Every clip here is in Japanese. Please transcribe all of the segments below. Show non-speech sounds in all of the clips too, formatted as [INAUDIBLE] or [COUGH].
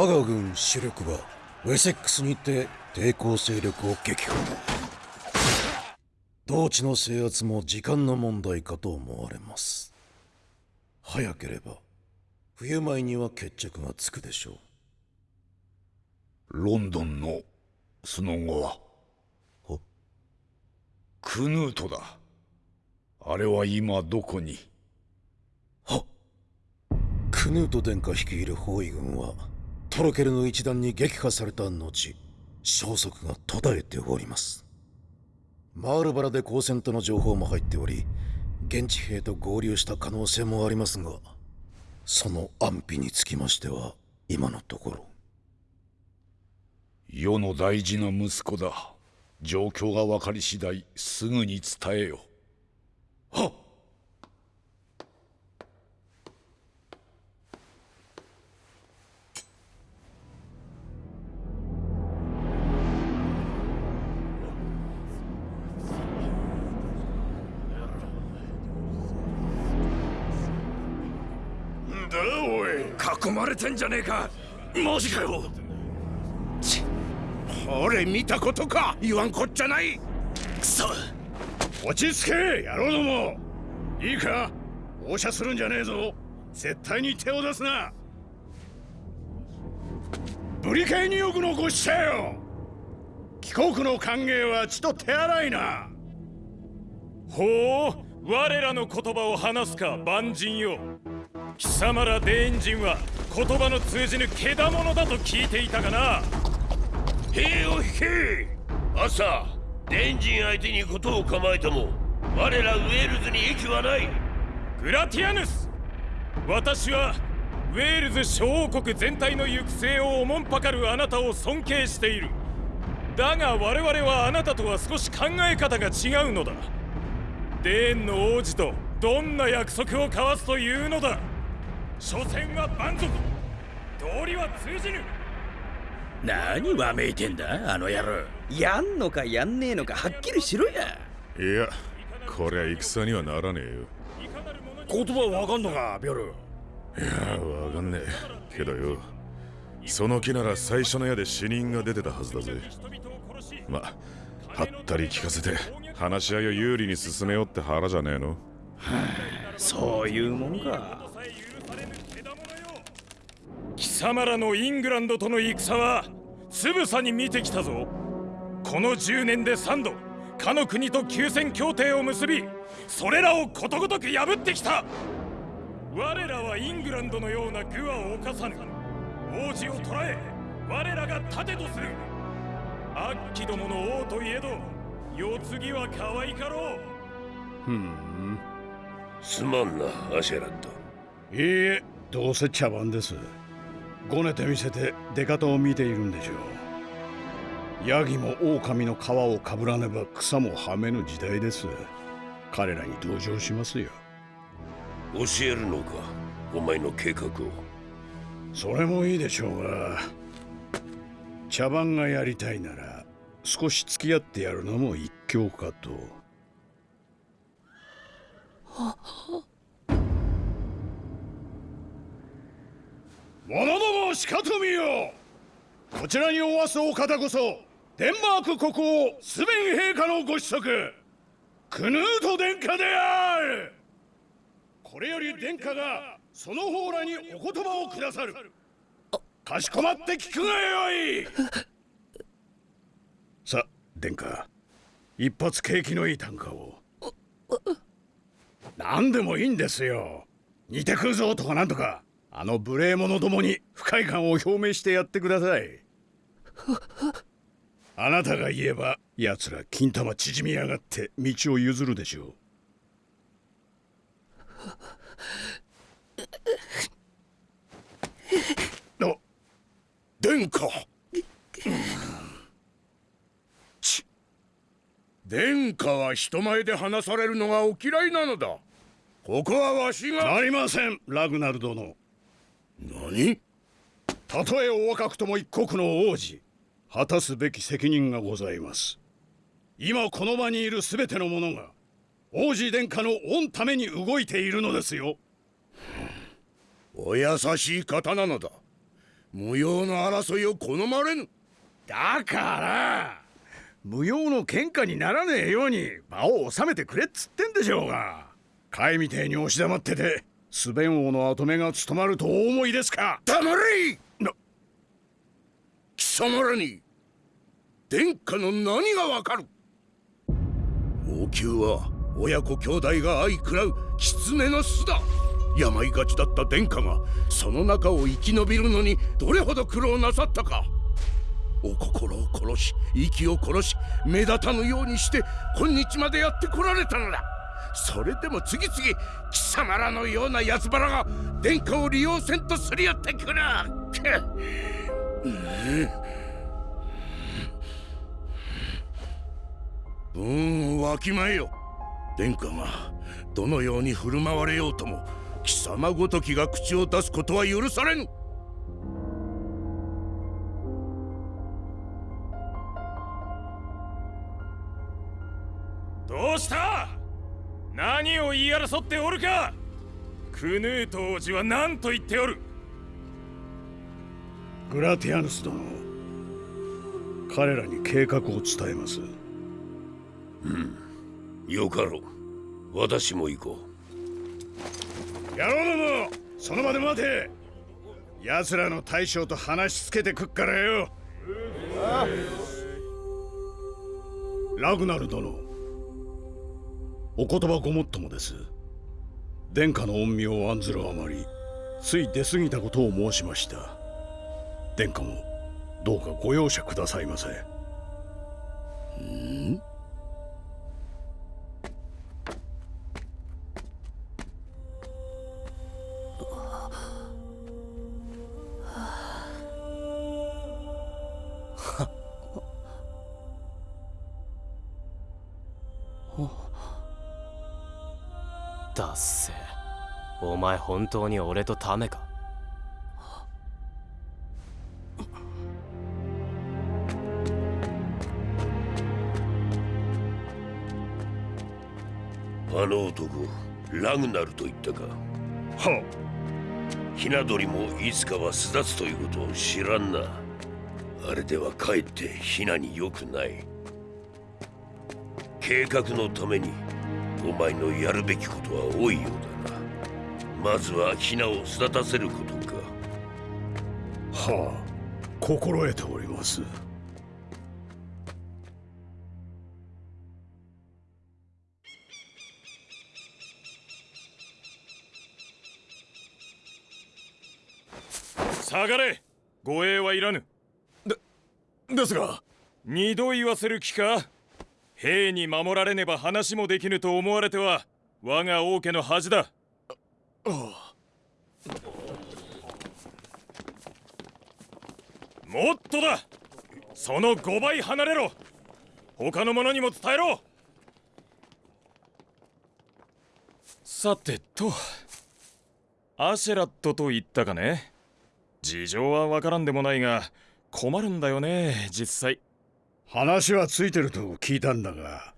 我が軍主力はウェセックスにて抵抗勢力を撃破。同地の制圧も時間の問題かと思われます。早ければ冬前には決着がつくでしょう。ロンドンのその後はクヌートだ。あれは今どこに？はクヌート殿下率いる包囲軍はトロケルの一団に撃破された後消息が途絶えております。マールバラで交戦との情報も入っており現地兵と合流した可能性もありますがその安否につきましては今のところ。世の大事な息子だ。状況が分かり次第すぐに伝えよ。はっ囲まれてんじゃねえか。マジかよ。俺見たことか。言わんこっちゃない。くそ落ち着け野郎ども。いいか。放射するんじゃねえぞ。絶対に手を出すな。ブリケイニオグのご使者よ。帰国の歓迎は血と手洗いな。ほう我らの言葉を話すか万人よ貴様らデーン人は言葉の通じぬけだものだと聞いていたがな。兵を引け。朝デンジン相手に事を構えても我らウェールズに益はない。グラティアヌス私はウェールズ小王国全体の行く末をおもんぱかるあなたを尊敬している。だが我々はあなたとは少し考え方が違うのだ。デーンの王子とどんな約束を交わすというのだ。所詮は蛮族。道理は通じぬ。何わめいてんだあの野郎。やんのかやんねえのかはっきりしろや。いやこりゃ戦にはならねえよ。言葉わかんのかビョル。いやわかんねえ。けどよ。その木なら最初の矢で死人が出てたはずだぜ。まはったり聞かせて話し合いを有利に進めようって腹じゃねえの、はあ、そういうもんか貴様らのイングランドとの戦はつぶさに見てきたぞ。この10年で3度かの国と休戦協定を結びそれらをことごとく破ってきた。我らはイングランドのような愚は犯さぬ。王子を捕らえ我らが盾とする。アッキどもの王といえど世継ぎは可愛かろう。ふん。すまんなアシェラット。いいえどうせ茶番ですごねてみせて出方を見ているんでしょう。ヤギも狼の皮をかぶらねば草もはめぬ時代です。彼らに同情しますよ。教えるのかお前の計画を。それもいいでしょうが茶番がやりたいなら少し付き合ってやるのも一興かと。者どもしかと見よ。こちらにおわすお方こそデンマーク国王スベン陛下のご子息クヌート殿下である。これより殿下がその方らにお言葉をくださる。かしこまって聞くがよい。[LAUGHS] さ殿下一発景気のいい短歌を。何でもいいんですよ。似てくるぞとかなんとかあの無礼者どもに不快感を表明してやってください。あなたが言えば奴ら金玉縮みやがって道を譲るでしょう。お殿下。殿下は人前で話されるのがお嫌いなのだ。ここはわしが。なりませんラグナル殿。何？たとえお若くとも一国の王子果たすべき責任がございます。今この場にいる全ての者が王子殿下の御ために動いているのですよ。お優しい方なのだ。無用の争いを好まれぬ。だから無用の喧嘩にならねえように場を収めてくれっつってんでしょうが。貝みてえに押し黙っててスベン王の跡目が務まるとお思いですか？黙れ！な貴様らに殿下の何がわかる？王宮は親子兄弟が相食らう狐の巣だ。病がちだった殿下がその中を生き延びるのにどれほど苦労なさったか。お心を殺し息を殺し目立たぬようにして今日までやってこられたのだ。それでも次々貴様らのような奴腹が殿下を利用せんとすり寄ってくる。うんわきまえよ殿下がどのように振る舞われようとも貴様ごときが口を出すことは許されぬ。どうした？何を言い争っておるか。クヌート王子は何と言っておる。グラティアヌス殿彼らに計画を伝えます。よかろう。私も行こ野郎どもその場で待て。奴らの大将と話しつけてくっからよ。ラグナル殿お言葉ごもっともです。殿下の恩名を案ずるあまりつい出過ぎたことを申しました。殿下もどうかご容赦くださいませ。本当に俺とタメか？うあの男ラグナルと言ったか？はひな鳥もいつかは巣立つということを知らんな。あれではかえってひなに良くない。計画のためにお前のやるべきことは多いようだ。なまずはひなを巣立たせることか。はあ心得ております。下がれ。護衛はいらぬ。ですが。二度言わせる気か？兵に守られねば話もできぬと思われては我が王家の恥だもっとだ。その5倍離れろ。他の者にも伝えろ。さてと。アシェラットと言ったかね。事情はわからんでもないが困るんだよね実際。話はついてると聞いたんだが。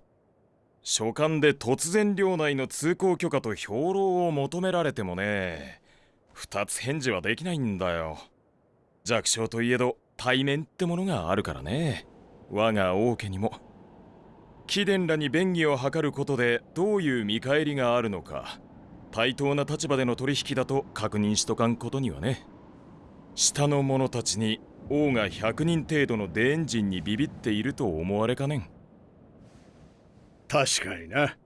書簡で突然領内の通行許可と兵糧を求められてもね二つ返事はできないんだよ。弱小といえど対面ってものがあるからね。我が王家にも。貴殿らに便宜を図ることでどういう見返りがあるのか対等な立場での取引だと確認しとかんことにはね。下の者たちに王が100人程度のデエンジンにビビっていると思われかねん。確かにな。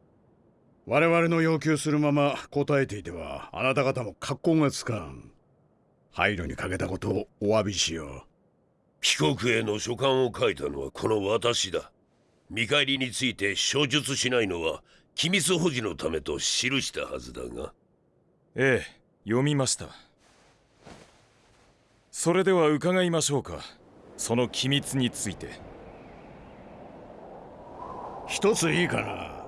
我々の要求するまま答えていてはあなた方も格好がつかん。配慮にかけたことをお詫びしよう。帰国への書簡を書いたのはこの私だ。見返りについて書述しないのは機密保持のためと記したはずだが。ええ読みました。それでは伺いましょうか。その機密について一ついいかな。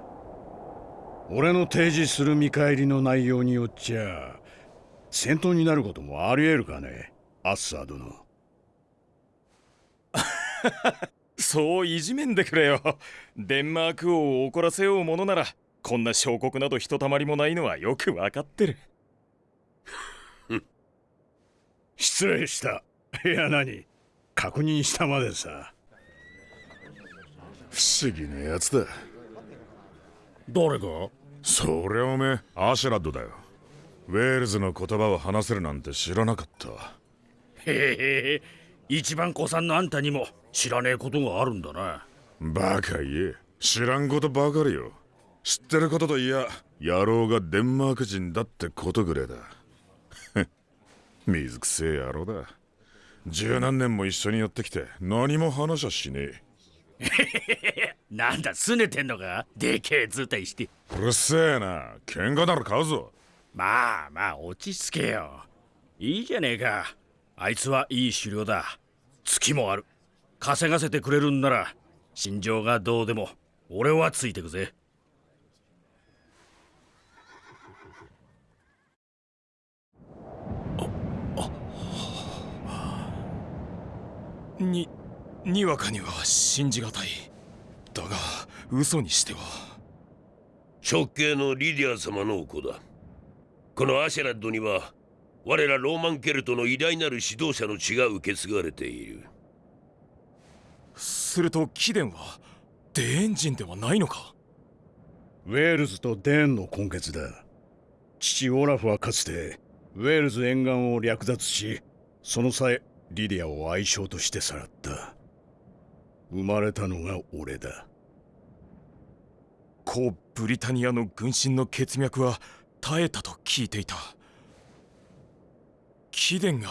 俺の提示する見返りの内容によっちゃ戦闘になることもあり得るかねアッサー殿。[LAUGHS] そういじめんでくれよ。デンマーク王を怒らせようものならこんな小国などひとたまりもないのはよくわかってる。失礼した。いや何確認したまでさ不思議なやつだ。誰が？そりゃおめえアシュラッドだよ。ウェールズの言葉を話せるなんて知らなかった。へへ一番子さんのあんたにも知らねえことがあるんだな。バカ言え。知らんことばかりよ。知ってることといや野郎がデンマーク人だってことぐらいだ。[LAUGHS] 水くせえ野郎だ。十何年も一緒にやってきて何も話はしねえ [LAUGHS] なんだ拗ねてんのか？でけえ図体して。うるせえな。喧嘩なら買うぞ。まあまあ落ち着けよ。いいじゃねえか。あいつはいい狩猟だ。月もある。稼がせてくれるんなら心情がどうでも俺はついてくぜ。ににわかには信じがたい。だが嘘にしては。直系のリディア様のお子だ。このアシェラッドには我らローマンケルトの偉大なる指導者の血が受け継がれている。すると貴殿はデーン人ではないのか。ウェールズとデーンの混血だ。父オラフはかつてウェールズ沿岸を略奪しその際リディアを愛妾としてさらった生まれたのが俺だ。古ブリタニアの軍神の血脈は絶えたと聞いていた。貴殿が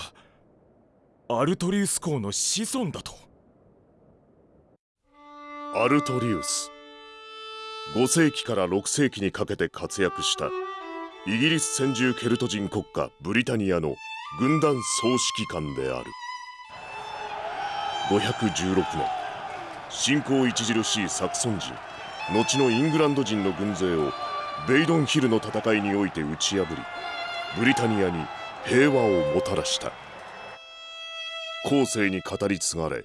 アルトリウス公の子孫だと。アルトリウス。5世紀から6世紀にかけて活躍した。イギリス先住ケルト人国家ブリタニアの軍団総指揮官である。516年信仰著しいサクソン人後のイングランド人の軍勢をベイドンヒルの戦いにおいて打ち破りブリタニアに平和をもたらした。後世に語り継がれ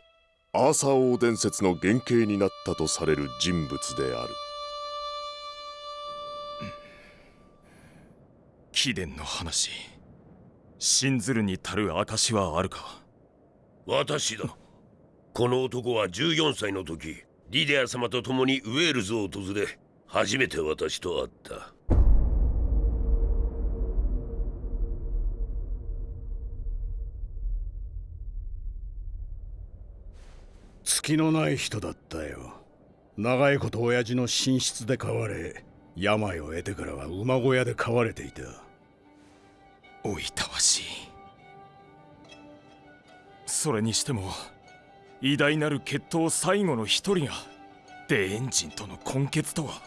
アーサー王伝説の原型になったとされる人物である。貴殿の話信ずるに足る証はあるか？私だこの男は14歳の時リディア様と共にウェールズを訪れ初めて私と会った。月のない人だったよ。長いこと親父の寝室で飼われ病を得てからは馬小屋で飼われていた。おいたわしいそれにしても偉大なる血統最後の一人がデーン人との根血とは。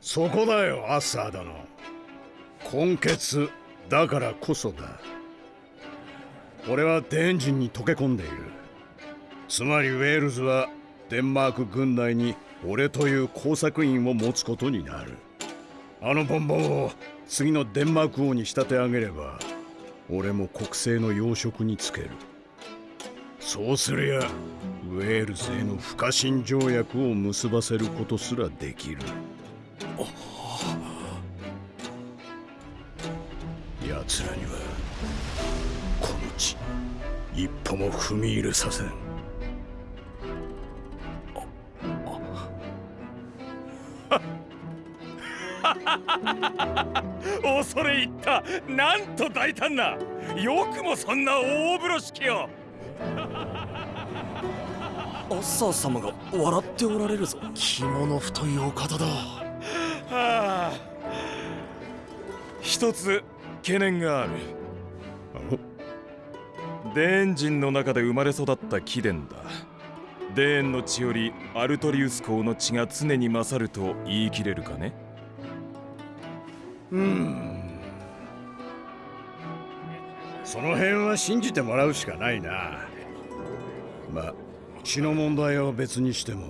そこだよアッサー殿。根血だからこそだ。俺はデーン人に溶け込んでいる。つまりウェールズはデンマーク軍内に俺という工作員を持つことになる。あのボンボンを次のデンマーク王に仕立て上げれば俺も国政の要職につける。そうすりゃウェールズへの不可侵条約を結ばせることすらできる。奴らにはこの地一歩も踏み入れさせん。恐れ入った。なんと大胆な。よくもそんな大風呂敷を。アッサー様が笑っておられるぞ。着物太いお方だ。はあ。一つ懸念がある。デーン人の中で生まれ育った貴殿だ。デーンの血よりアルトリウス公の血が常に勝ると言い切れるかね。うん。その辺は信じてもらうしかないな。まあ血の問題は別にしても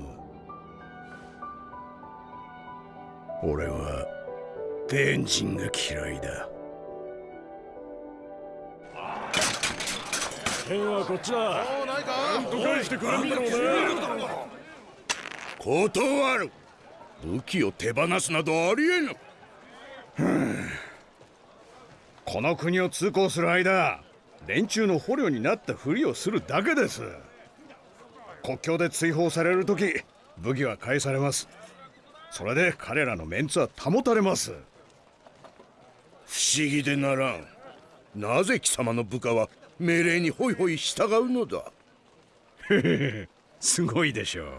俺はデーン人が嫌いだ。剣はこっちだ。なんと返してくれんだろうね断る。武器を手放すなどありえぬ。この国を通行する間連中の捕虜になったふりをするだけです国境で追放される時武器は返されます。それで彼らのメンツは保たれます。不思議でならん。なぜ貴様の部下は命令にホイホイ従うのだ？[LAUGHS] すごいでしょう。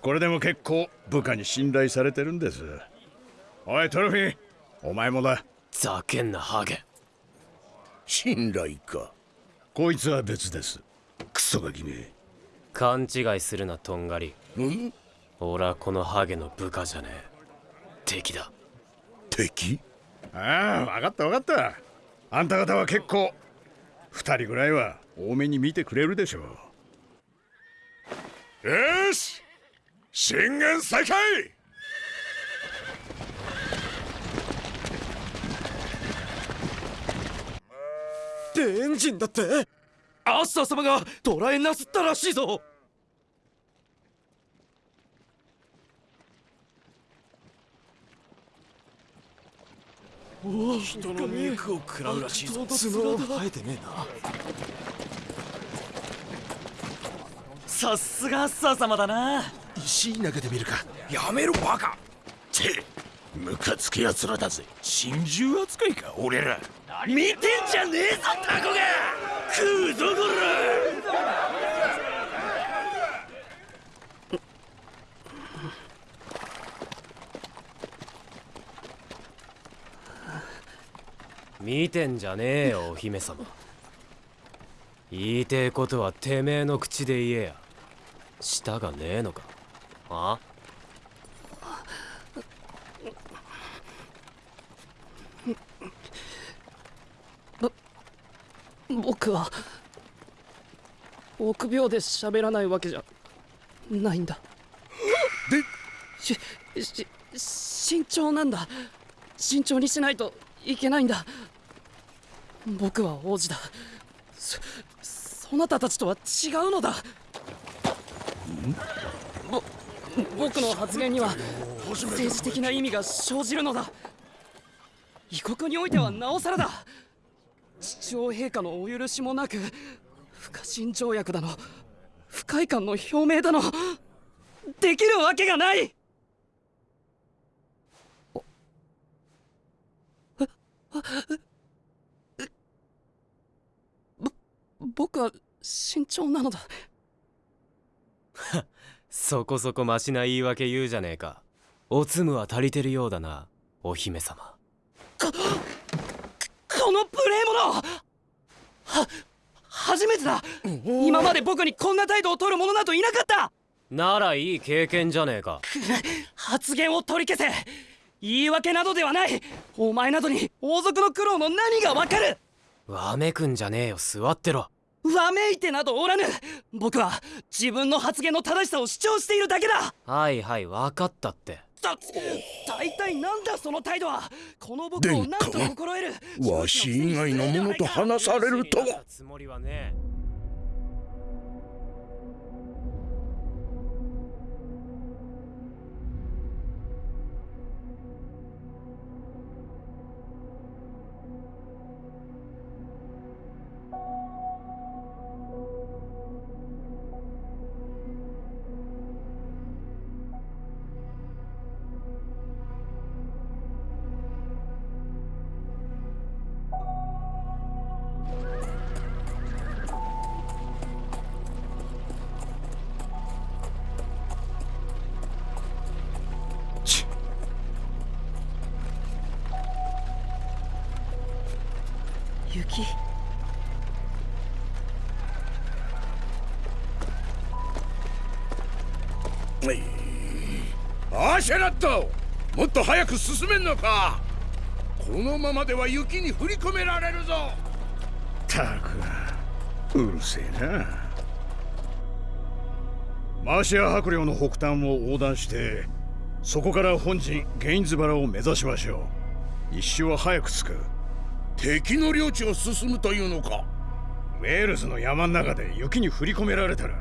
これでも結構部下に信頼されてるんです。おいトロフィーお前もだ。ざけんなハゲ。信頼か。こいつは別です。クソガキめ勘違いするなとんがり。ん？俺はこのハゲの部下じゃねえ。敵だ。敵？ああ分かった分かった。あんた方は結構二人ぐらいは多めに見てくれるでしょう。よし！進軍再開でエンジンだって？アッサー様が捕らえなすったらしいぞ。人の肉を食らうらしいぞ。角生えてねえな。さすがアッサー様だな。石投げてみるか。やめろバカ。てムカつく奴らだぜ。心中扱いか俺ら。見てんじゃねえぞタコが食うぞこ見てんじゃねえよお姫様。言いてえことはてめえの口で言えや。舌がねえのか。あ？僕は臆病で喋らないわけじゃないんだ。しし慎重なんだ。慎重にしないといけないんだ。僕は王子だ。そそなたたちとは違うのだ。ぼ僕の発言には政治的な意味が生じるのだ。異国においてはなおさらだ父王陛下のお許しもなく不可侵条約だの不快感の表明だのできるわけがない！ぼ僕は慎重なのだそこそこマシな言い訳言うじゃねえかおつむは足りてるようだなお姫様この無礼者。は初めてだ。今まで僕にこんな態度を取る者などいなかった。ならいい経験じゃねえか。発言を取り消せ。言い訳などではない。お前などに王族の苦労の何がわかる。わめくんじゃねえよ。座ってろ。わめいてなどおらぬ。僕は自分の発言の正しさを主張しているだけだ。はいはい分かったってだ大体なんだその態度は。この僕を何と心得る。わし以外の者と話されるとはアシェラットもっと早く進めんのか。このままでは雪に振り込められるぞ。たくうるせえな。マーシア伯領の北端を横断してそこから本陣ゲインズバラを目指しましょう。一周は早く着く。敵の領地を進むというのか。ウェールズの山の中で雪に振り込められたら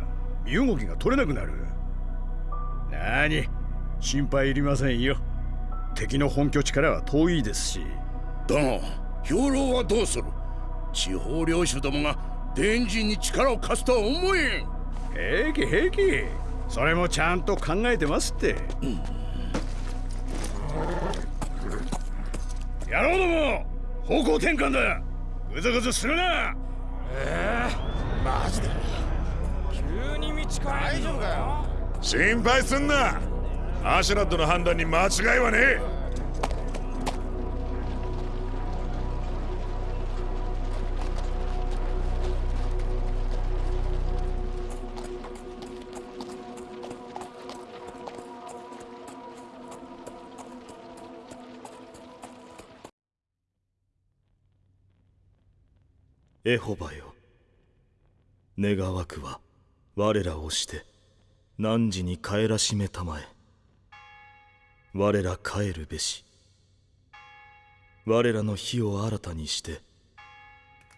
身動きが取れなくなる。なに心配いりませんよ。敵の本拠地からは遠いですし。だが兵糧はどうする？地方領主どもが伝人に力を貸すとは思えん。平気平気。それもちゃんと考えてますって、野郎ども方向転換だ。ぐずぐずするな。ええマジで。急に道変え大丈夫かよ。心配すんなアシュラッドの判断に間違いはねえ。エホバよ。願わくは我らをして汝に帰らしめたまえ。我ら帰るべし。我らの火を新たにして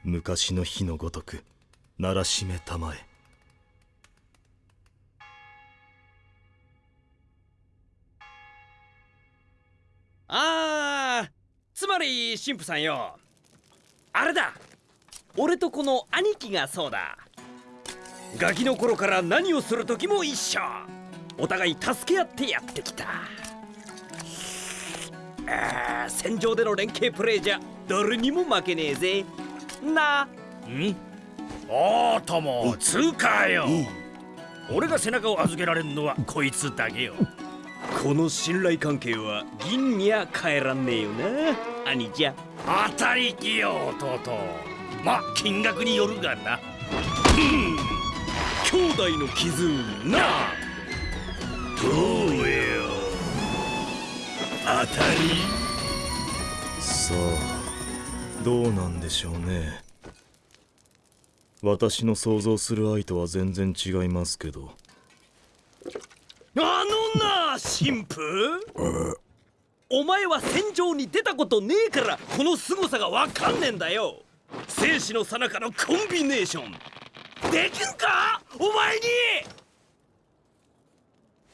昔の日のごとく鳴らしめたまえ。あーつまり神父さんよ。あれだ。俺とこの兄貴がそうだ。ガキの頃から何をする時も一緒。お互い助け合ってやってきた。戦場での連携プレーじゃ誰にも負けねえぜ。な。ん？おーともつうかよ。俺が背中を預けられるのはこいつだけよ。この信頼関係は銀には変えらんねえよな兄じゃ当たりきよ弟。ま金額によるがな。兄弟の絆。などうよ当たり。さあどうなんでしょうね。私の想像する愛とは全然違いますけど。あのな神父。お前は戦場に出たことねえからこの凄さがわかんねえんだよ。生死の最中のコンビネーション。できるか？お前に！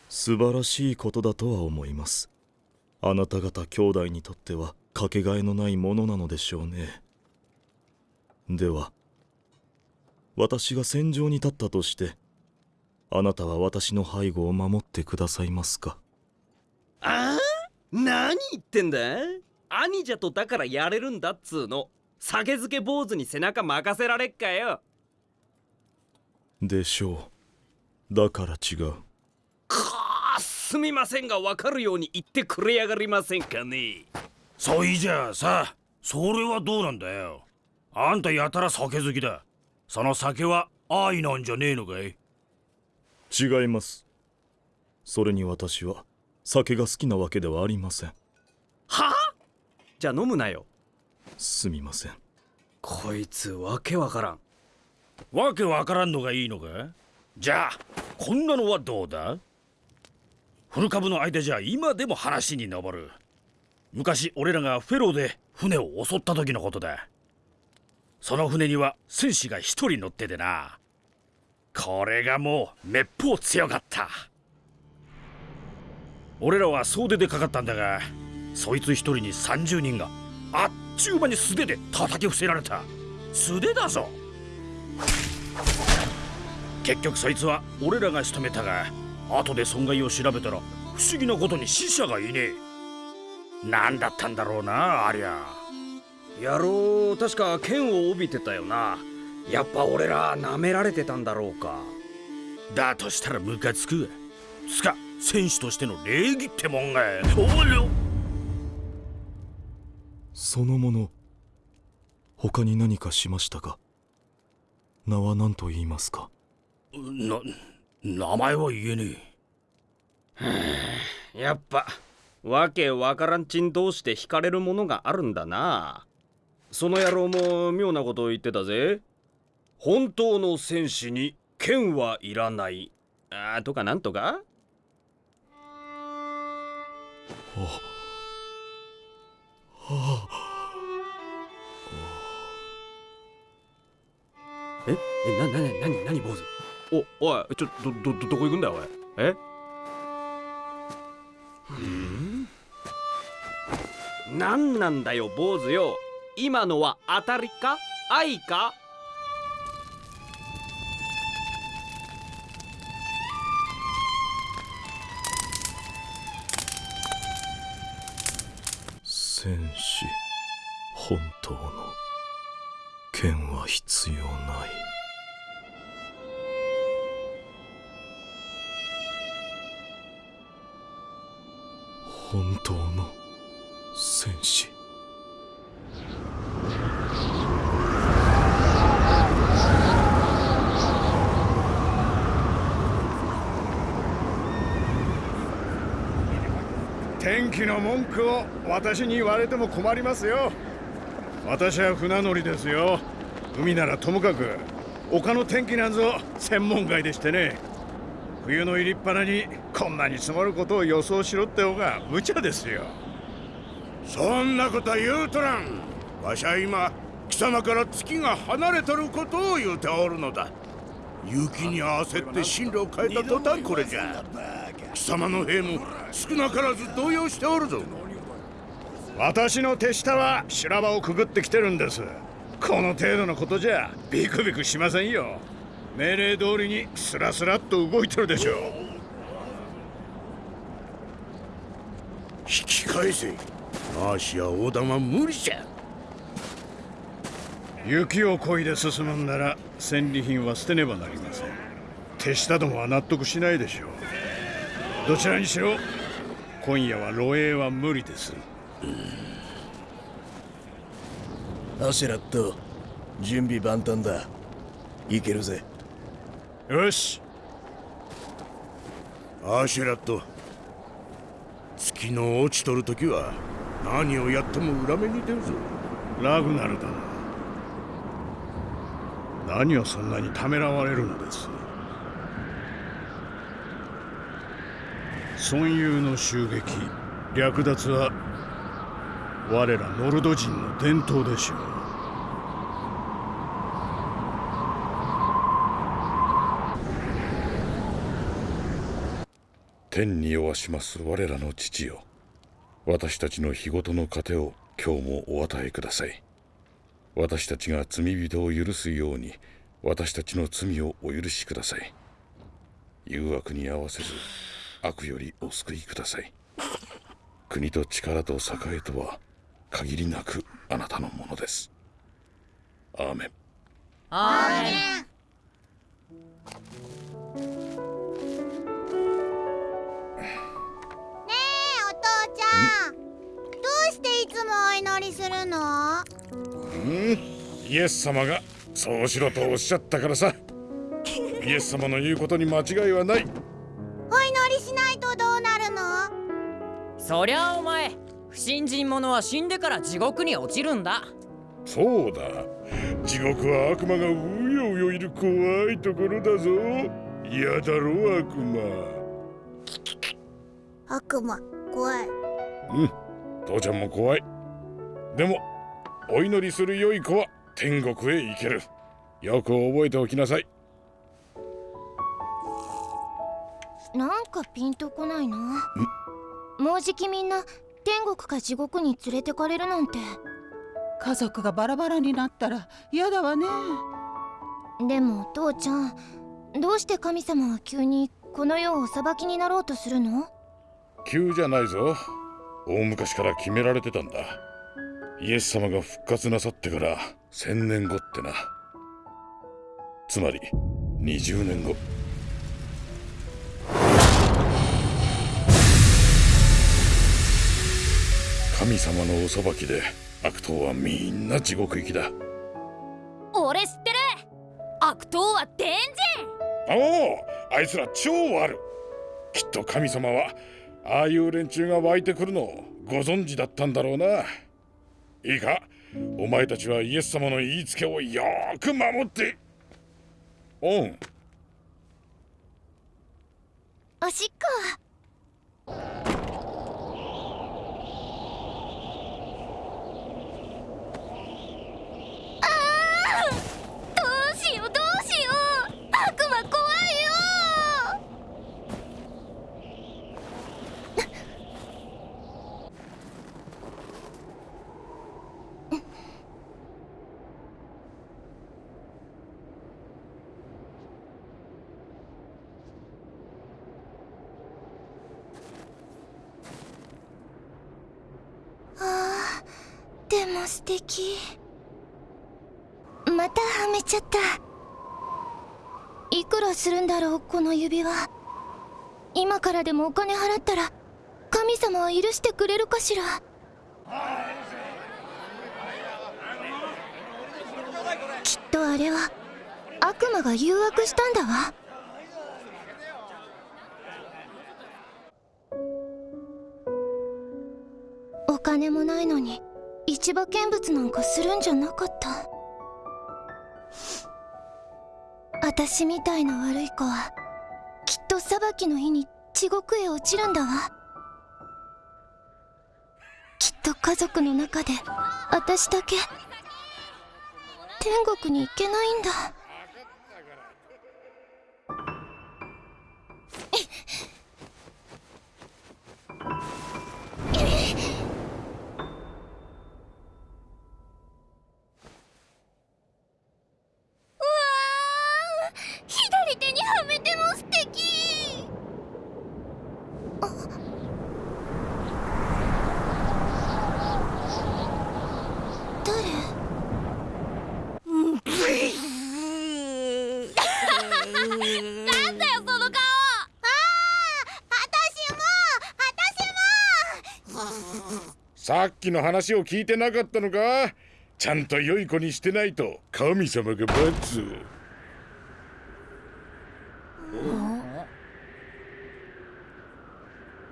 素晴らしいことだとは思いますあなた方兄弟にとってはかけがえのないものなのでしょうね。では私が戦場に立ったとしてあなたは私の背後を守ってくださいますか。ああ何言ってんだ？兄じゃとだからやれるんだっつうの。酒漬け坊主に背中任せられっかよ。でしょう。だから違う。かあすみませんが分かるように言ってくれやがりませんかね。そいじゃあさ。それはどうなんだよ。あんたやたら酒好きだ。その酒は愛なんじゃねえのかい？違います。それに私は酒が好きなわけではありません。はあ？じゃあ飲むなよ。すみません。こいつわけわからん。わけわからんのがいいのか？じゃあこんなのはどうだ？古株の間じゃ今でも話に上る。昔俺らがフェローで船を襲った時のことだ。その船には戦士が一人乗っててな。これがもうめっぽう強かった。俺らは総出でかかったんだがそいつ一人に30人があっちゅう間に素手で叩き伏せられた。素手だぞ。結局そいつは俺らが仕留めたが後で損害を調べたら不思議なことに死者がいねえ。何だったんだろうなありゃ。野郎確か剣を帯びてたよな。やっぱ俺ら舐められてたんだろうか。だとしたらムカつく。わつか選手としての礼儀ってもんが。おりその者他に何かしましたか？名は何と言いますか？な名前は言えねえ。[SIGHS] やっぱわけわからんちん同士で惹かれるものがあるんだな。その野郎も妙なことを言ってたぜ。本当の戦士に剣はいらない。あとかなんとか？あ。はあ、ええななななになに坊主？おおいちょどどどどこ行くんだよおい？え？うん？何なんだよ坊主よ。今のは当たりか？愛か？戦士本当の剣は必要ない本当の戦士。天気の文句を私に言われても困りますよ。私は船乗りですよ。海ならともかく丘の天気なんぞ専門外でしてね。冬の入りっぱなにこんなに積もることを予想しろって方が無茶ですよ。そんなことは言うとらん。わしは今貴様から月が離れとることを言うておるのだ。雪に合わせて進路を変えた途端これじゃ。貴様の兵も少なからず動揺しておるぞ。私の手下は修羅場をくぐってきてるんです。この程度のことじゃビクビクしませんよ。命令通りにスラスラっと動いてるでしょうき返せ。マーシや横断は無理じゃ。雪を漕いで進むんなら戦利品は捨てねばなりません。手下どもは納得しないでしょう。どちらにしろ今夜は露営は無理ですアシュラット準備万端だ。いけるぜ。よし。アシュラット月の落ちとる時は何をやっても裏目に出るぞ。ラグナルだ。何をそんなにためらわれるのです。孫友の襲撃略奪は我らノルド人の伝統でしょう。天に弱します我らの父よ。私たちの日ごとの糧を今日もお与えください。私たちが罪人を許すように私たちの罪をお許しください。誘惑に合わせず悪よりお救いください。国と力と栄とは限りなくあなたのものです。アーメン。アーメン。うん。イエス様がそうしろとおっしゃったからさ。イエス様の言うことに間違いはない。お祈りしないとどうなるの？そりゃあお前不信心者は死んでから地獄に落ちるんだ。そうだ。地獄は悪魔がうようよいる怖いところだぞ。嫌だろ悪魔。悪魔怖い。うん。父ちゃんも怖い。でもお祈りする良い子は天国へ行ける。よく覚えておきなさい。なんかピンとこないな。もうじきみんな天国か地獄に連れてかれるなんて。家族がバラバラになったら嫌だわね。でも父ちゃんどうして神様は急にこの世をお裁きになろうとするの？急じゃないぞ。大昔から決められてたんだイエス様が復活なさってから千年後ってな。つまり20年後。神様のお裁きで悪党はみんな地獄行きだ。俺知ってる。悪党はデンおおあいつら超悪きっと神様はああいう連中が湧いてくるのをご存知だったんだろうないいか？お前たちはイエス様の言いつけをよーく守って。おん。おしっこ。あー！どうしようどうしよう。悪魔怖いよても素敵またはめちゃった。いくらするんだろうこの指輪。今からでもお金払ったら神様は許してくれるかしら。きっとあれは悪魔が誘惑したんだわ。お金もないのに。市場見物なんかするんじゃなかった。私みたいな悪い子はきっと裁きの日に地獄へ落ちるんだわ。きっと家族の中で私だけ天国に行けないんだ。さっきの話を聞いてなかったのか？ちゃんと良い子にしてないと神様が罰。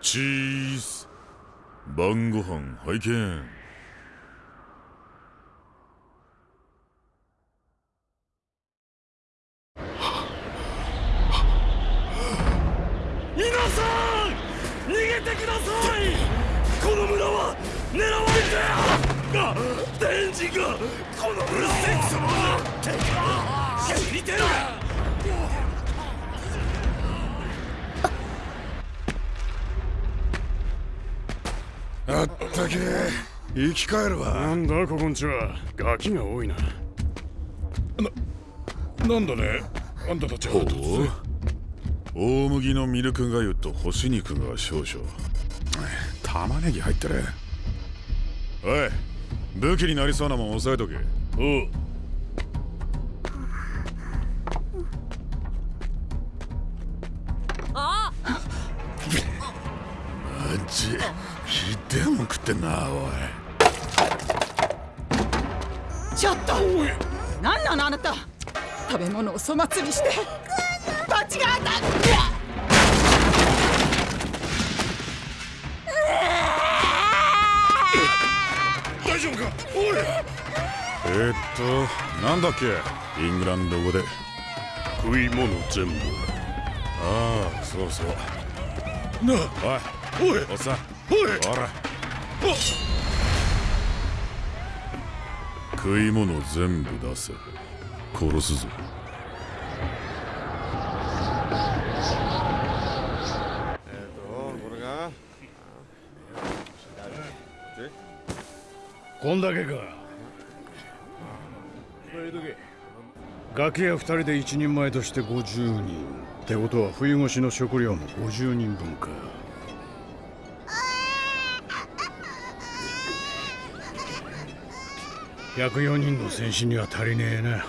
チーズ。晩ご飯拝見。皆さん逃げてくださいこの村は狙われてあ天神がこの村をセクソが知りてる。あったけ生き返るわ。なんだここんちは。ガキが多いな。なんだね？あんたたちは突然大麦のミルクがゆと干し肉が少々玉ねぎ入ってるおい武器になりそうなもん押さえとけ。おう。あマジひでえもん食ってんなおい。ちょっと。何なのあなた。食べ物を粗末にして。罰が当たっおい。えー、っとなんだっけ？イングランド語で。食い物全部。ああそうそう。なおいおい。おっさん。おい。ほら。食い物全部出せ。殺すぞこんだけか。ガキ屋二人で一人前として50人。ってことは冬越しの食料も50人分か。[LAUGHS] 104人の戦士には足りねえな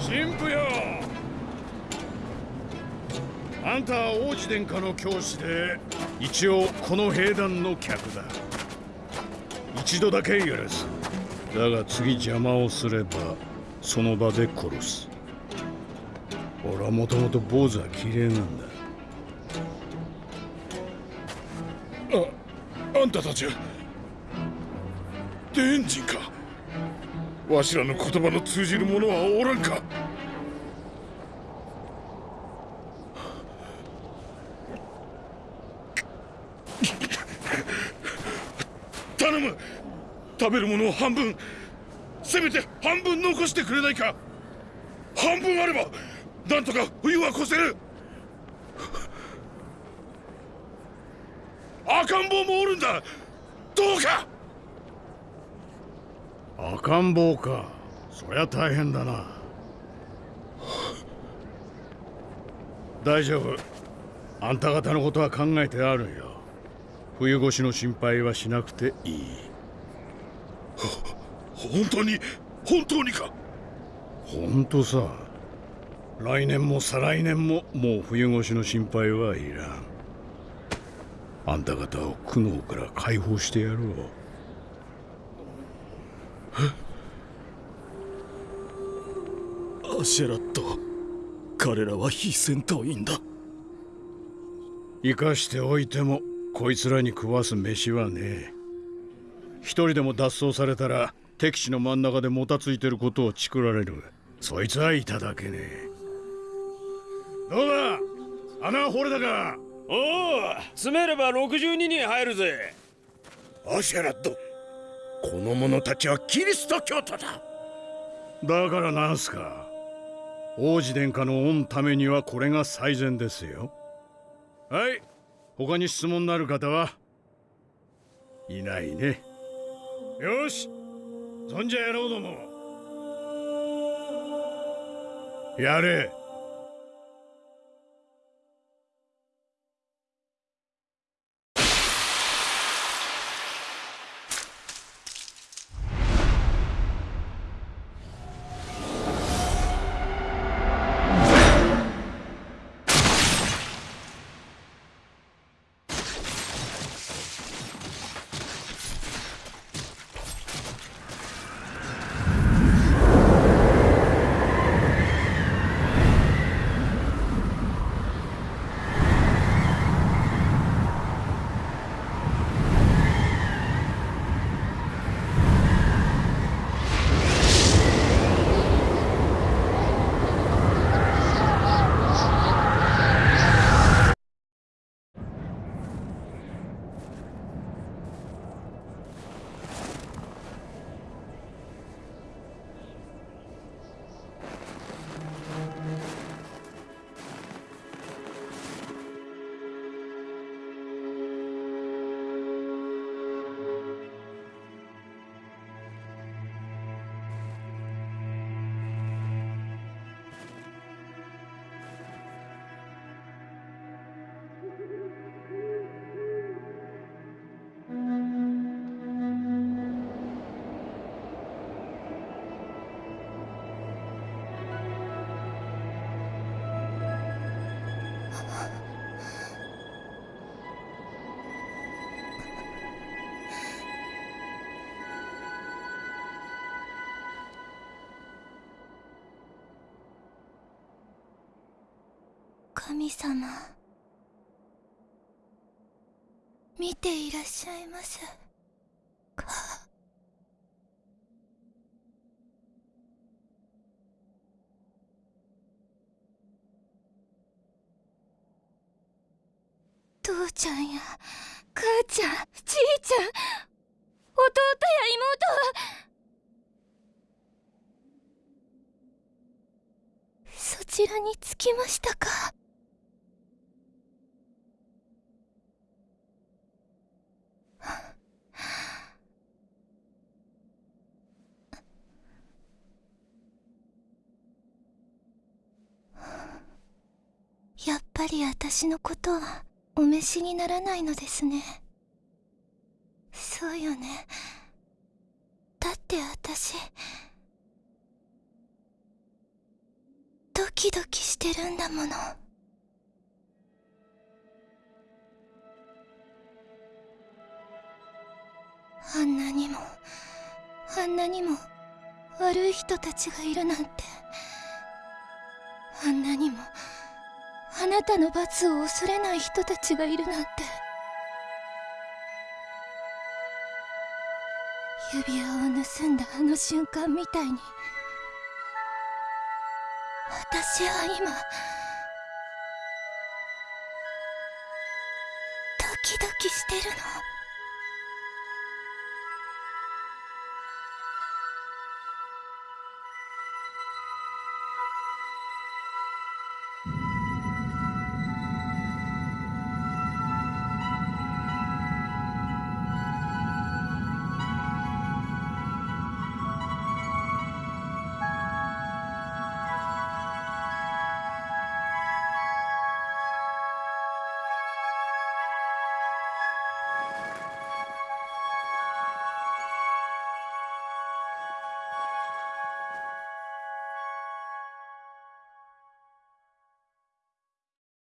神父よ。あんたは王子殿下の教師で一応この兵団の客だ。一度だけ許す。だが次邪魔をすればその場で殺す。俺はもともと坊主は綺麗なんだ。ああんたたちは天神か。わしらの言葉の通じる者はおらんか頼む食べるものを半分せめて半分残してくれないか。半分あればなんとか冬は越せる。赤ん坊もおるんだ。どうか。赤ん坊か。そりゃ大変だな。大丈夫。あんた方のことは考えてあるよ。冬越しの心配はしなくていい。本当に本当にか？本当さ。来年も再来年ももう冬越しの心配はいらん。あんた方を苦悩から解放してやろう。アシェラット彼らは非戦闘員だ。生かしておいてもこいつらに食わす飯はねえ一人でも脱走されたら敵地の真ん中でもたついてることをチクられる。そいつはいただけね。えどうだ？穴掘れたか？おお詰めれば62人入るぜ。アシェラットこの者たちはキリスト教徒だ。だからなんすか？王子殿下の御ためにはこれが最善ですよ。はい。他に質問のある方は？いないねよし。そんじゃやろうども。やれ。神様。見ていらっしゃいます。か父ちゃんや母ちゃんじいちゃん弟や妹は。そちらに着きましたかやっぱり私のことはお召しにならないのですね。そうよね。だって私ドキドキしてるんだもの。あんなにもあんなにも悪い人たちがいるなんてあんなにもあなたの罰を恐れない人たちがいるなんて。指輪を盗んだあの瞬間みたいに。私は今ドキドキしてるの。